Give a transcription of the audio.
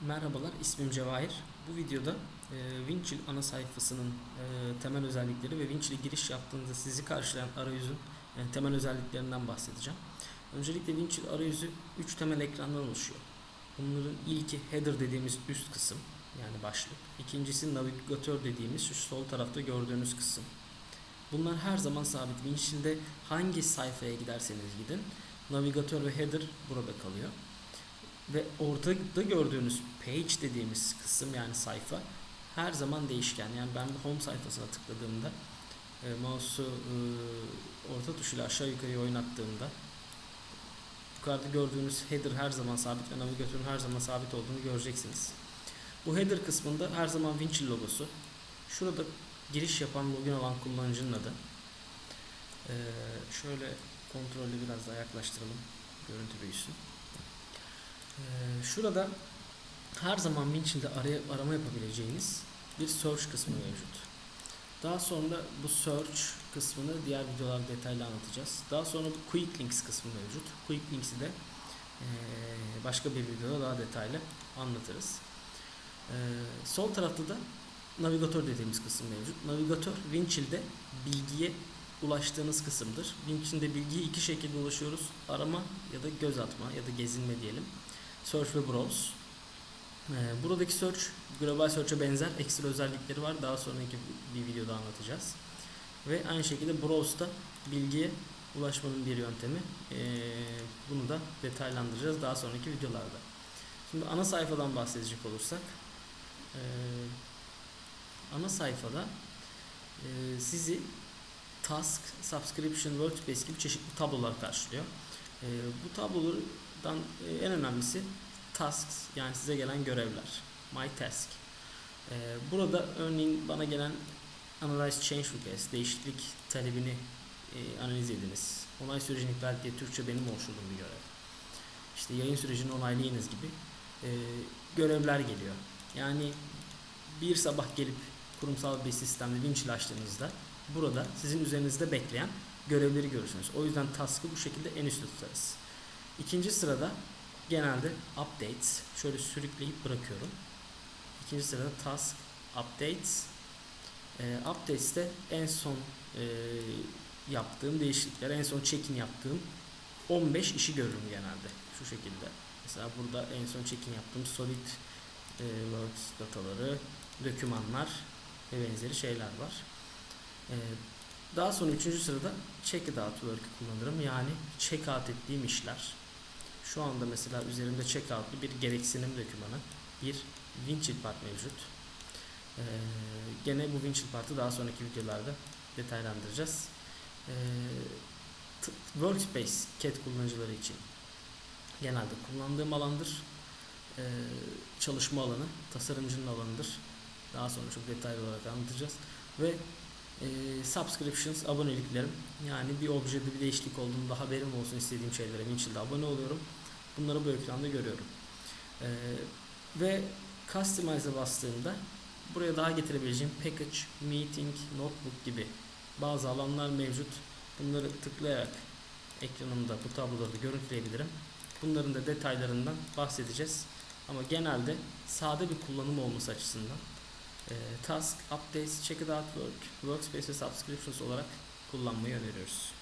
Merhabalar, ismim Cevahir. Bu videoda e, Winchill ana sayfasının e, temel özellikleri ve Winchill'e giriş yaptığınızda sizi karşılayan arayüzün e, temel özelliklerinden bahsedeceğim. Öncelikle Winchill arayüzü 3 temel ekrandan oluşuyor. Bunların ilki header dediğimiz üst kısım yani başlık. İkincisi navigatör dediğimiz şu sol tarafta gördüğünüz kısım. Bunlar her zaman sabit. Winchill'de hangi sayfaya giderseniz gidin navigatör ve header burada kalıyor. Ve ortada gördüğünüz page dediğimiz kısım yani sayfa her zaman değişken. Yani ben bu home sayfasına tıkladığımda e, mouse'u e, orta tuşuyla aşağı yukarı oynattığımda yukarıda gördüğünüz header her zaman sabit ve navigatörün her zaman sabit olduğunu göreceksiniz. Bu header kısmında her zaman Winchill logosu. Şurada giriş yapan login olan kullanıcının adı. Ee, şöyle kontrolü biraz daha yaklaştıralım. Görüntü büyüsün. Şurada her zaman Winchill'de araya, arama yapabileceğiniz bir search kısmı mevcut. Daha sonra bu search kısmını diğer videolarda detaylı anlatacağız. Daha sonra bu quick links kısmı mevcut. Quick links'i de başka bir videoda daha detaylı anlatırız. Sol tarafta da navigatör dediğimiz kısım mevcut. Navigatör Winchill'de bilgiye ulaştığınız kısımdır. Winchill'de bilgiye iki şekilde ulaşıyoruz. Arama ya da göz atma ya da gezinme diyelim. Search ve Browse. Ee, buradaki Search Global Search'e benzer ekstra özellikleri var. Daha sonraki bir videoda anlatacağız. Ve aynı şekilde Browse'da bilgiye ulaşmanın bir yöntemi. Ee, bunu da detaylandıracağız daha sonraki videolarda. Şimdi ana sayfadan bahsedecek olursak ee, ana sayfada sizi Task, Subscription, Workspace gibi çeşitli tablolar karşılıyor. Bu tablolardan e, en önemlisi tasks yani size gelen görevler. My task. Ee, burada örneğin bana gelen analyze change request değişiklik talebini e, analiz ediniz. Onay sürecini iptal diye Türkçe benim oluşturduğum bir görev. İşte yayın sürecini onaylayınız gibi e, görevler geliyor. Yani bir sabah gelip kurumsal bir sistemde Winchill açtığınızda burada sizin üzerinizde bekleyen görevleri görürsünüz. O yüzden task'ı bu şekilde en üstte tutarız. İkinci sırada genelde updates şöyle sürükleyip bırakıyorum. İkinci sırada task updates. E, updates'te en son e, yaptığım değişiklikler, en son check-in yaptığım 15 işi görürüm genelde şu şekilde. Mesela burada en son check-in yaptığım solid e, works dataları, dokümanlar ve benzeri şeyler var. E, daha sonra üçüncü sırada check out work'ü kullanırım. Yani check out ettiğim işler. Şu anda mesela üzerimde checkout'lu bir gereksinim dokümanı, bir Winchill part mevcut. Ee, gene bu Winchill partı daha sonraki videolarda detaylandıracağız. Ee, Workspace CAD kullanıcıları için genelde kullandığım alandır. Ee, çalışma alanı, tasarımcının alanıdır. Daha sonra çok detaylı olarak anlatacağız. Ve e, subscriptions, aboneliklerim. Yani bir objede bir değişiklik olduğunda haberim olsun istediğim şeylere Winchill'de abone oluyorum. Bunları bu ekranda görüyorum. E, ve Customize'a bastığımda buraya daha getirebileceğim Package, Meeting, Notebook gibi bazı alanlar mevcut. Bunları tıklayarak ekranımda bu tabloları görüntüleyebilirim. Bunların da detaylarından bahsedeceğiz. Ama genelde sade bir kullanım olması açısından e, Task, Updates, Check It Out Work, Workspace ve Subscriptions olarak kullanmayı öneriyoruz.